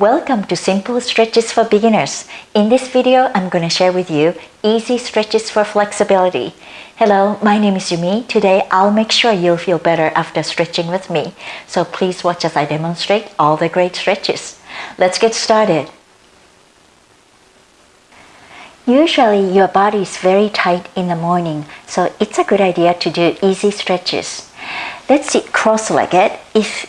Welcome to Simple Stretches for Beginners. In this video, I'm going to share with you easy stretches for flexibility. Hello, my name is Yumi. Today, I'll make sure you'll feel better after stretching with me. So please watch as I demonstrate all the great stretches. Let's get started. Usually, your body is very tight in the morning, so it's a good idea to do easy stretches. Let's sit cross-legged. If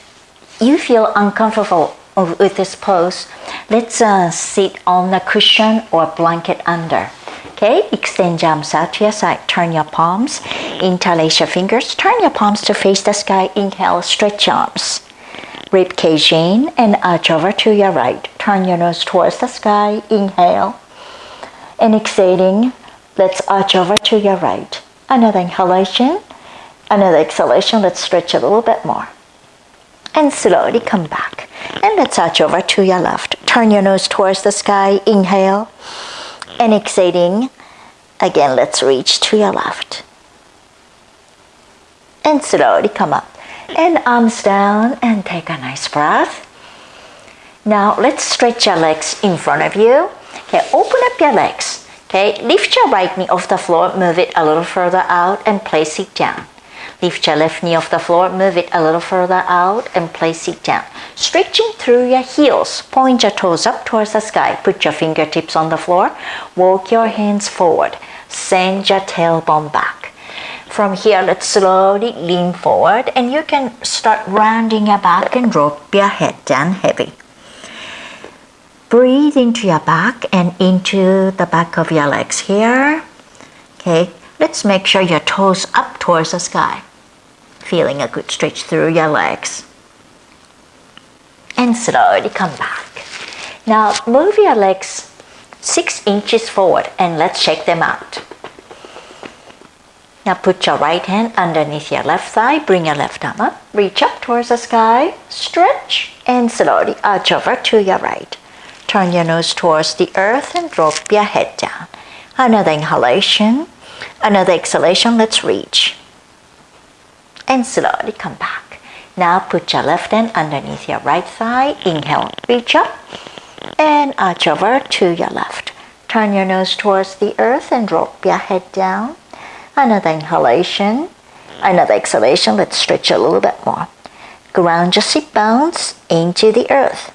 you feel uncomfortable with this pose, let's uh, sit on the cushion or blanket under. Okay, extend your arms out to your side. Turn your palms, interlace your fingers. Turn your palms to face the sky. Inhale, stretch arms. Rib cage in and arch over to your right. Turn your nose towards the sky. Inhale. And exhaling, let's arch over to your right. Another inhalation. Another exhalation. Let's stretch a little bit more. And slowly come back. And let's arch over to your left. Turn your nose towards the sky. Inhale. And exhaling. Again, let's reach to your left. And slowly come up. And arms down and take a nice breath. Now let's stretch your legs in front of you. Okay, open up your legs. Okay, lift your right knee off the floor, move it a little further out and place it down. Lift your left knee off the floor, move it a little further out and place it down. Stretching through your heels, point your toes up towards the sky. Put your fingertips on the floor, walk your hands forward. Send your tailbone back. From here, let's slowly lean forward and you can start rounding your back and drop your head down heavy. Breathe into your back and into the back of your legs here. Okay, let's make sure your toes up towards the sky feeling a good stretch through your legs. And slowly come back. Now move your legs six inches forward and let's shake them out. Now put your right hand underneath your left thigh, bring your left arm up, reach up towards the sky, stretch, and slowly arch over to your right. Turn your nose towards the earth and drop your head down. Another inhalation, another exhalation, let's reach and slowly come back. Now put your left hand underneath your right thigh. Inhale, reach up and arch over to your left. Turn your nose towards the earth and drop your head down. Another inhalation, another exhalation. Let's stretch a little bit more. Ground your sit bones into the earth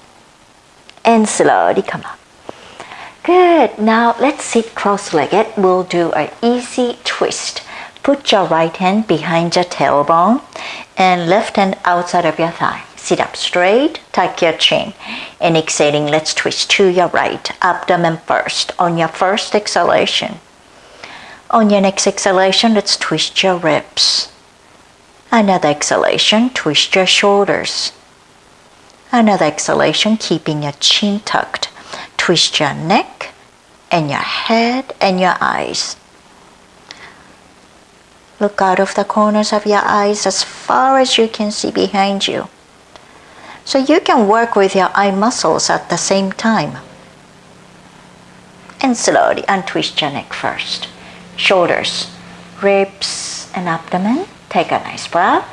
and slowly come up. Good. Now let's sit cross-legged. We'll do an easy twist. Put your right hand behind your tailbone and left hand outside of your thigh. Sit up straight, tuck your chin. And exhaling, let's twist to your right, abdomen first on your first exhalation. On your next exhalation, let's twist your ribs. Another exhalation, twist your shoulders. Another exhalation, keeping your chin tucked. Twist your neck and your head and your eyes. Look out of the corners of your eyes as far as you can see behind you. So you can work with your eye muscles at the same time. And slowly untwist your neck first. Shoulders, ribs, and abdomen. Take a nice breath.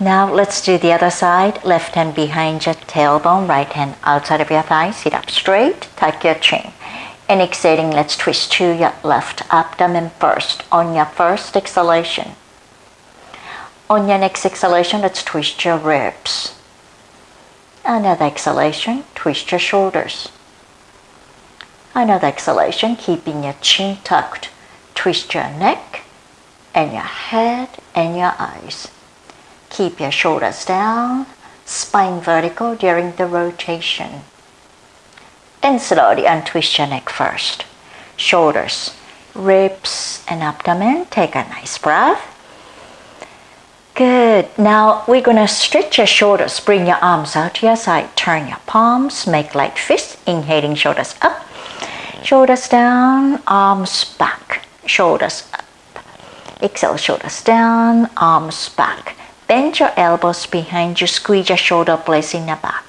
Now let's do the other side. Left hand behind your tailbone, right hand outside of your thigh. Sit up straight, tuck your chin. And exhaling, let's twist to your left abdomen first on your first exhalation. On your next exhalation, let's twist your ribs. Another exhalation, twist your shoulders. Another exhalation, keeping your chin tucked. Twist your neck and your head and your eyes. Keep your shoulders down, spine vertical during the rotation. Then slowly untwist your neck first. Shoulders, ribs, and abdomen. Take a nice breath. Good. Now we're going to stretch your shoulders. Bring your arms out to your side. Turn your palms. Make light fists. Inhaling shoulders up. Shoulders down. Arms back. Shoulders up. Exhale, shoulders down. Arms back. Bend your elbows behind you. Squeeze your shoulder blades in the back.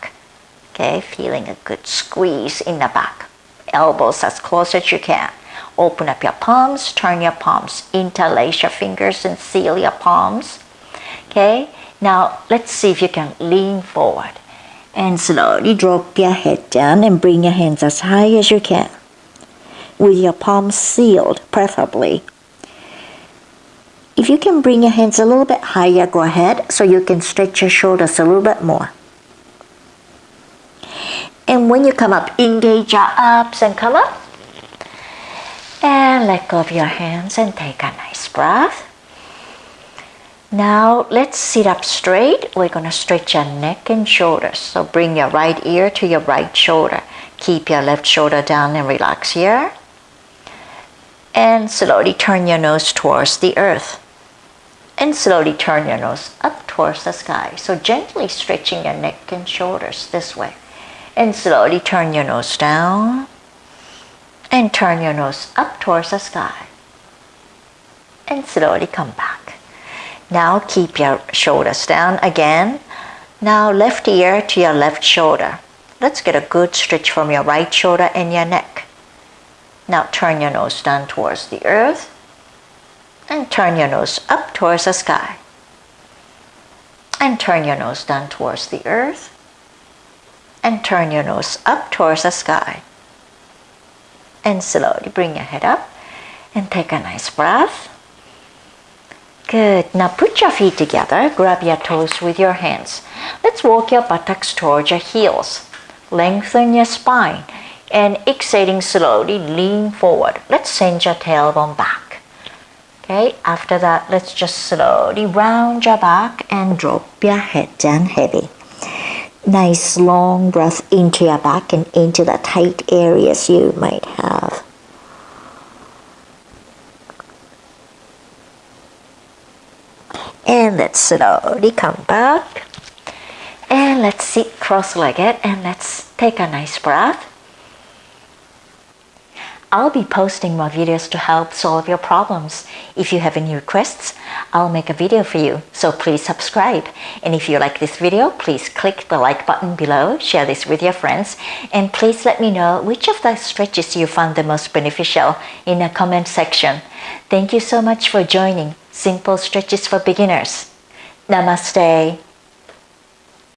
Okay, feeling a good squeeze in the back. Elbows as close as you can. Open up your palms, turn your palms, interlace your fingers and seal your palms. Okay, now let's see if you can lean forward. And slowly drop your head down and bring your hands as high as you can. With your palms sealed, preferably. If you can bring your hands a little bit higher, go ahead so you can stretch your shoulders a little bit more. When you come up, engage your abs and come up. And let go of your hands and take a nice breath. Now let's sit up straight. We're going to stretch your neck and shoulders. So bring your right ear to your right shoulder. Keep your left shoulder down and relax here. And slowly turn your nose towards the earth. And slowly turn your nose up towards the sky. So gently stretching your neck and shoulders this way. And slowly turn your nose down. And turn your nose up towards the sky. And slowly come back. Now keep your shoulders down again. Now left ear to your left shoulder. Let's get a good stretch from your right shoulder and your neck. Now turn your nose down towards the earth and turn your nose up towards the sky. And turn your nose down towards the earth and turn your nose up towards the sky. And slowly bring your head up and take a nice breath. Good. Now put your feet together. Grab your toes with your hands. Let's walk your buttocks towards your heels. Lengthen your spine. And exhaling slowly, lean forward. Let's send your tailbone back. Okay, after that, let's just slowly round your back and drop your head down heavy. Nice long breath into your back and into the tight areas you might have. and let's slowly come back and let's sit cross-legged and let's take a nice breath I'll be posting more videos to help solve your problems. If you have any requests, I'll make a video for you, so please subscribe. And if you like this video, please click the like button below, share this with your friends, and please let me know which of the stretches you found the most beneficial in the comment section. Thank you so much for joining Simple Stretches for Beginners. Namaste.